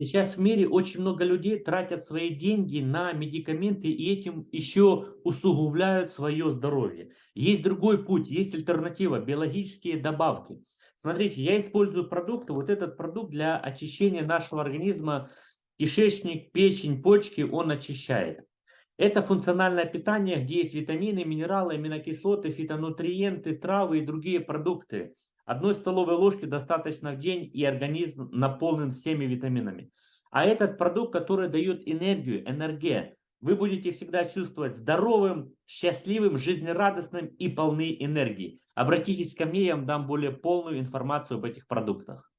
Сейчас в мире очень много людей тратят свои деньги на медикаменты и этим еще усугубляют свое здоровье. Есть другой путь, есть альтернатива, биологические добавки. Смотрите, я использую продукты, вот этот продукт для очищения нашего организма, кишечник, печень, почки, он очищает. Это функциональное питание, где есть витамины, минералы, аминокислоты, фитонутриенты, травы и другие продукты. Одной столовой ложки достаточно в день, и организм наполнен всеми витаминами. А этот продукт, который дает энергию, энергия, вы будете всегда чувствовать здоровым, счастливым, жизнерадостным и полны энергии. Обратитесь ко мне, я вам дам более полную информацию об этих продуктах.